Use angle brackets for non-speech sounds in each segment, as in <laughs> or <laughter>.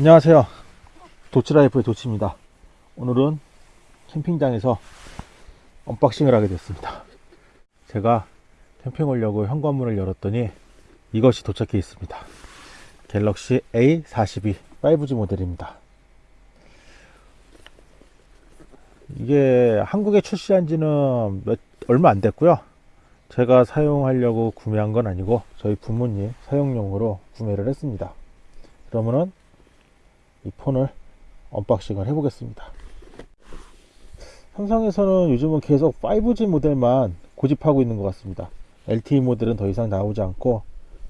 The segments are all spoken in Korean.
안녕하세요. 도치라이프의 도치입니다. 오늘은 캠핑장에서 unboxing을 하게 됐습니다. 제가 캠핑 오려고 현관문을 열었더니 이것이 도착해 있습니다. 갤럭시 A42 5G 모델입니다. 이게 한국에 출시한 지는 몇, 얼마 안 됐고요. 제가 사용하려고 구매한 건 아니고 저희 부모님 사용용으로 구매를 했습니다. 그러면은 이 폰을 unboxing을 해보겠습니다. 삼성에서는 요즘은 계속 5G 모델만 고집하고 있는 것 같습니다. LTE 모델은 더 이상 나오지 않고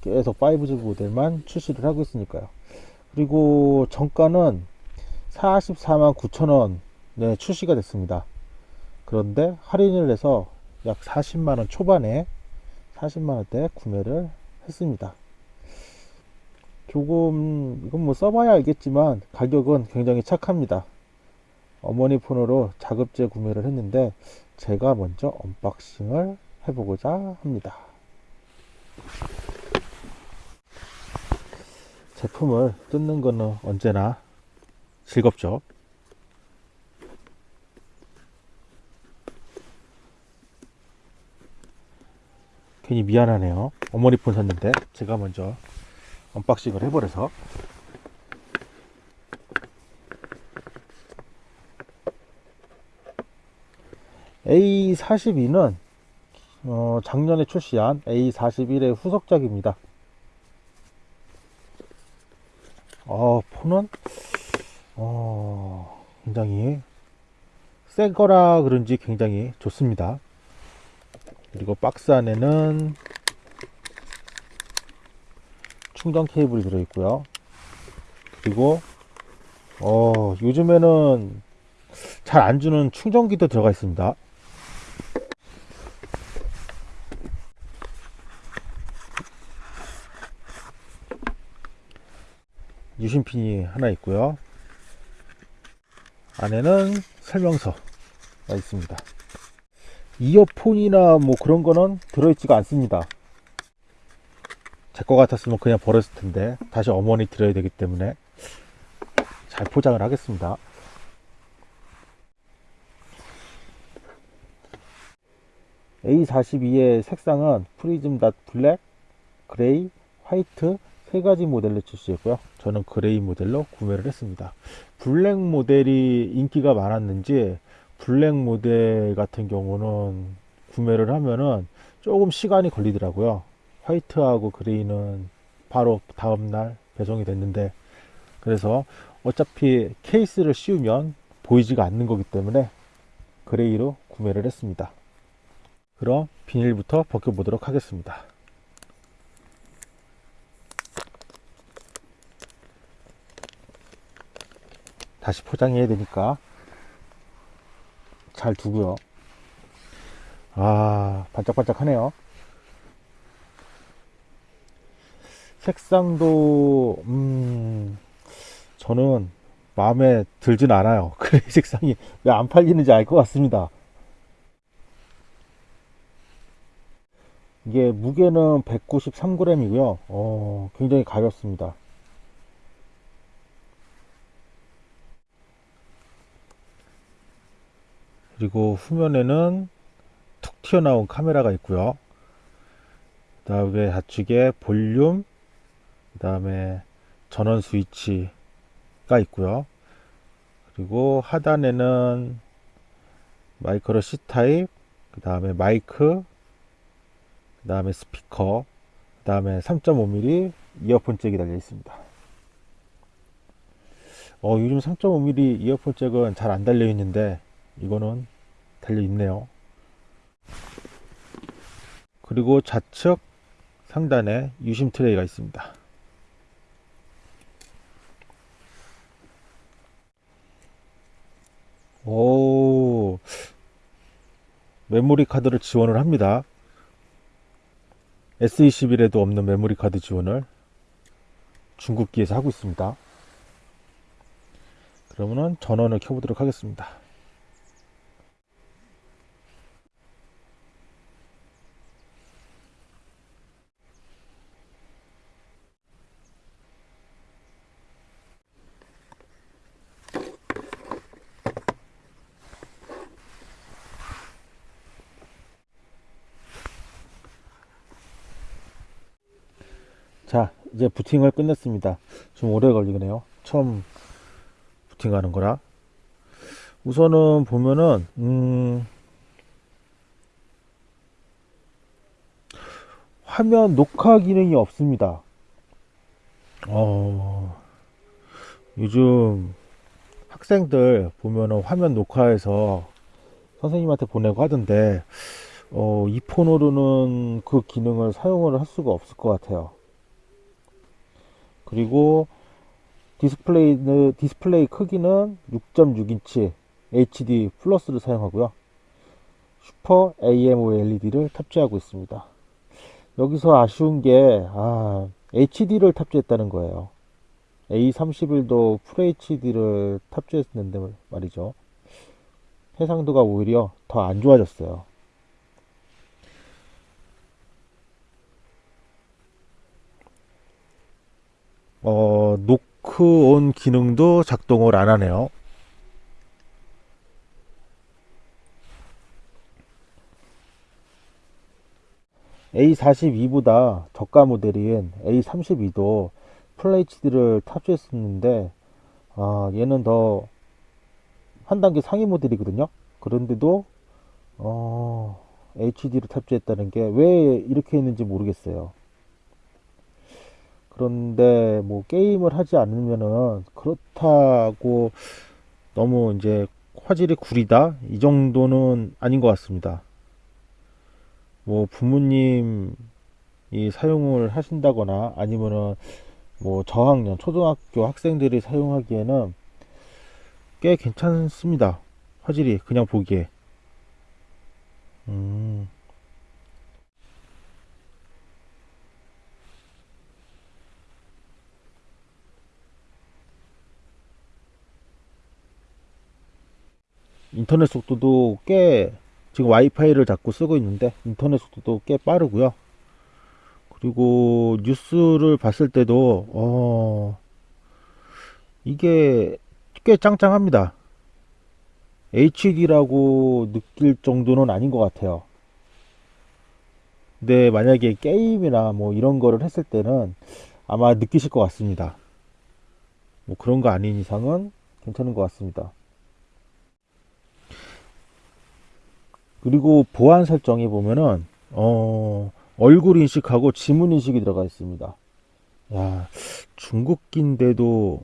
계속 5G 모델만 출시를 하고 있으니까요. 그리고 정가는 44만 9천원에 출시가 됐습니다. 그런데 할인을 해서 약 40만원 초반에 40만원대 구매를 했습니다. 조금 이건 뭐 써봐야 알겠지만 가격은 굉장히 착합니다. 어머니 폰으로 자급제 구매를 했는데 제가 먼저 unboxing을 해보고자 합니다. 제품을 뜯는 거는 언제나 즐겁죠. 괜히 미안하네요. 어머니 폰 샀는데 제가 먼저 unboxing을 해버려서 A42는 어, 작년에 출시한 A41의 후속작입니다. 어, 폰은 어, 굉장히 새 거라 그런지 굉장히 좋습니다. 그리고 박스 안에는 충전 케이블이 들어있고요. 그리고 어, 요즘에는 잘 안 주는 충전기도 들어가 있습니다. 유심핀이 하나 있고요. 안에는 설명서가 있습니다. 이어폰이나 뭐 그런 거는 들어있지가 않습니다. 제 거 같았으면 그냥 버렸을 텐데 다시 어머니 드려야 되기 때문에 잘 포장을 하겠습니다. A42의 색상은 Prism Dot Black, 그레이, 화이트 세 가지 모델로 출시했고요. 저는 그레이 모델로 구매를 했습니다. 블랙 모델이 인기가 많았는지 블랙 모델 같은 경우는 구매를 하면은 조금 시간이 걸리더라고요. 화이트하고 그레이는 바로 다음날 배송이 됐는데 그래서 어차피 케이스를 씌우면 보이지가 않는 거기 때문에 그레이로 구매를 했습니다. 그럼 비닐부터 벗겨보도록 하겠습니다. 다시 포장해야 되니까 잘 두고요. 아, 반짝반짝 하네요. 색상도, 음, 저는 마음에 들진 않아요. <laughs> 그래, 색상이 왜 안 팔리는지 알 것 같습니다. 이게 무게는 193g이고요. 어, 굉장히 가볍습니다. 그리고 후면에는 툭 튀어나온 카메라가 있고요. 그 다음에 좌측에 볼륨, 그 다음에 전원 스위치가 있고요. 그리고 하단에는 마이크로 C 타입, 그 다음에 마이크, 그 다음에 스피커, 그 다음에 3.5mm 이어폰 잭이 달려 있습니다. 어, 요즘 3.5mm 이어폰 잭은 잘 안 달려 있는데 이거는 달려 있네요. 그리고 좌측 상단에 유심 트레이가 있습니다. 오, 메모리 카드를 지원을 합니다. S21에도 없는 메모리 카드 지원을 중국기에서 하고 있습니다. 그러면은 전원을 켜보도록 하겠습니다. 자, 이제 부팅을 끝냈습니다. 좀 오래 걸리네요. 처음 부팅하는 거라. 우선은 보면은, 음, 화면 녹화 기능이 없습니다. 어, 요즘 학생들 보면은 화면 녹화해서 선생님한테 보내고 하던데, 어, 이 폰으로는 그 기능을 사용을 할 수가 없을 것 같아요. 그리고 디스플레이는 디스플레이 크기는 6.6인치 HD 플러스를 사용하고요. 슈퍼 AMOLED를 탑재하고 있습니다. 여기서 아쉬운 게 아, HD를 탑재했다는 거예요. A31도 FHD를 탑재했는데 말이죠. 해상도가 오히려 더 안 좋아졌어요. 어, 노크온 기능도 작동을 안 하네요. A42보다 저가 모델인 A32도 FHD를 탑재했었는데 아, 얘는 더 한 단계 상위 모델이거든요. 그런데도 어, HD를 탑재했다는 게 왜 이렇게 했는지 모르겠어요. 그런데 뭐 게임을 하지 않으면은 그렇다고 너무 이제 화질이 구리다 이 정도는 아닌 것 같습니다. 뭐 부모님이 사용을 하신다거나 아니면은 뭐 저학년 초등학교 학생들이 사용하기에는 꽤 괜찮습니다. 화질이 그냥 보기에. 음. 인터넷 속도도 꽤 지금 와이파이를 자꾸 쓰고 있는데 인터넷 속도도 꽤 빠르고요. 그리고 뉴스를 봤을 때도 어 이게 꽤 짱짱합니다. HD라고 느낄 정도는 아닌 것 같아요. 근데 만약에 게임이나 뭐 이런 거를 했을 때는 아마 느끼실 것 같습니다. 뭐 그런 거 아닌 이상은 괜찮은 것 같습니다. 그리고 보안 설정에 보면은 어, 얼굴 인식하고 지문 인식이 들어가 있습니다. 야, 중국기인데도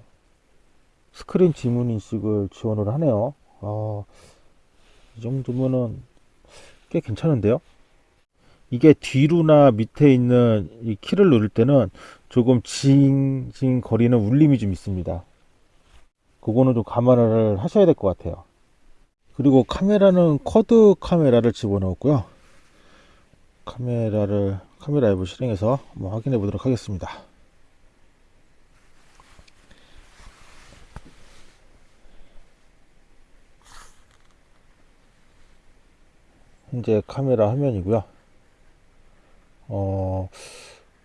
스크린 지문 인식을 지원을 하네요. 아, 이 정도면은 꽤 괜찮은데요? 이게 뒤로나 밑에 있는 이 키를 누를 때는 조금 징징 거리는 울림이 좀 있습니다. 그거는 좀 감안을 하셔야 될 것 같아요. 그리고 카메라는 쿼드 카메라를 집어넣었고요. 카메라를 카메라 앱을 실행해서 한번 확인해 보도록 하겠습니다. 현재 카메라 화면이고요. 어,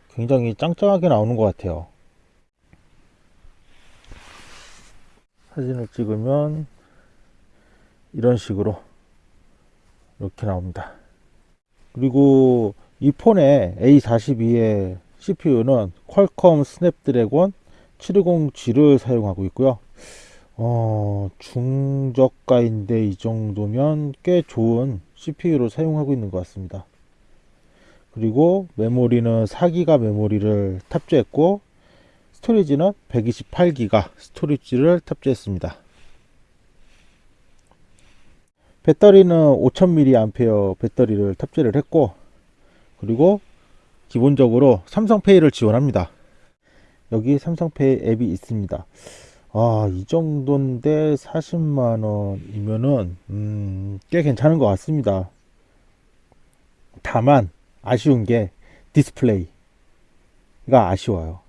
굉장히 짱짱하게 나오는 것 같아요. 사진을 찍으면 이런 식으로 이렇게 나옵니다. 그리고 이 폰의 A42의 CPU는 퀄컴 스냅드래곤 720G를 사용하고 있고요. 어, 중저가인데 이 정도면 꽤 좋은 CPU로 사용하고 있는 것 같습니다. 그리고 메모리는 4기가 메모리를 탑재했고 스토리지는 128기가 스토리지를 탑재했습니다. 배터리는 5000mAh 배터리를 탑재를 했고 그리고 기본적으로 삼성페이를 지원합니다. 여기 삼성페이 앱이 있습니다. 아, 이 정도인데 40만원이면은 음, 꽤 괜찮은 것 같습니다. 다만 아쉬운 게 디스플레이가 아쉬워요.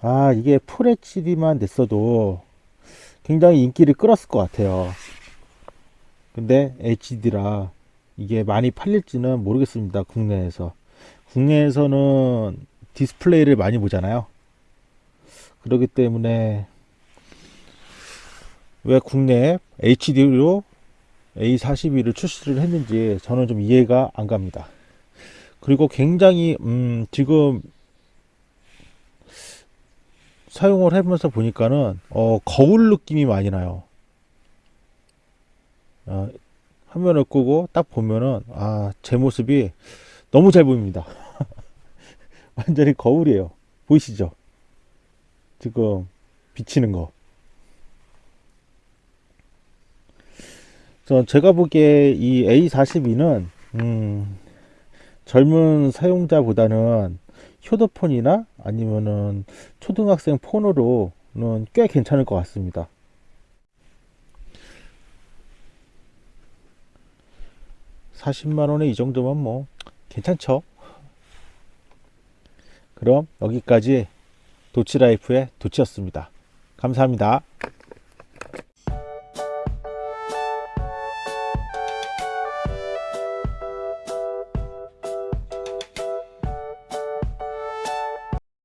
아 이게 FHD만 됐어도 굉장히 인기를 끌었을 것 같아요 근데 HD라 이게 많이 팔릴지는 모르겠습니다. 국내에서. 국내에서는 디스플레이를 많이 보잖아요. 그렇기 때문에 왜 국내에 HD로 A42를 출시를 했는지 저는 좀 이해가 안 갑니다. 그리고 굉장히 음 지금 사용을 해보면서 보니까는 어, 거울 느낌이 많이 나요. 어, 화면을 끄고 딱 보면은 아, 제 모습이 너무 잘 보입니다. <laughs> 완전히 거울이에요. 보이시죠? 지금 비치는 거. 저 제가 보기에 이 A42는 음, 젊은 사용자보다는 휴대폰이나 아니면은 초등학생 폰으로는 꽤 괜찮을 것 같습니다. (40만 원에) 이 정도면 뭐 괜찮죠. 그럼 여기까지 도치라이프의 도치였습니다. 감사합니다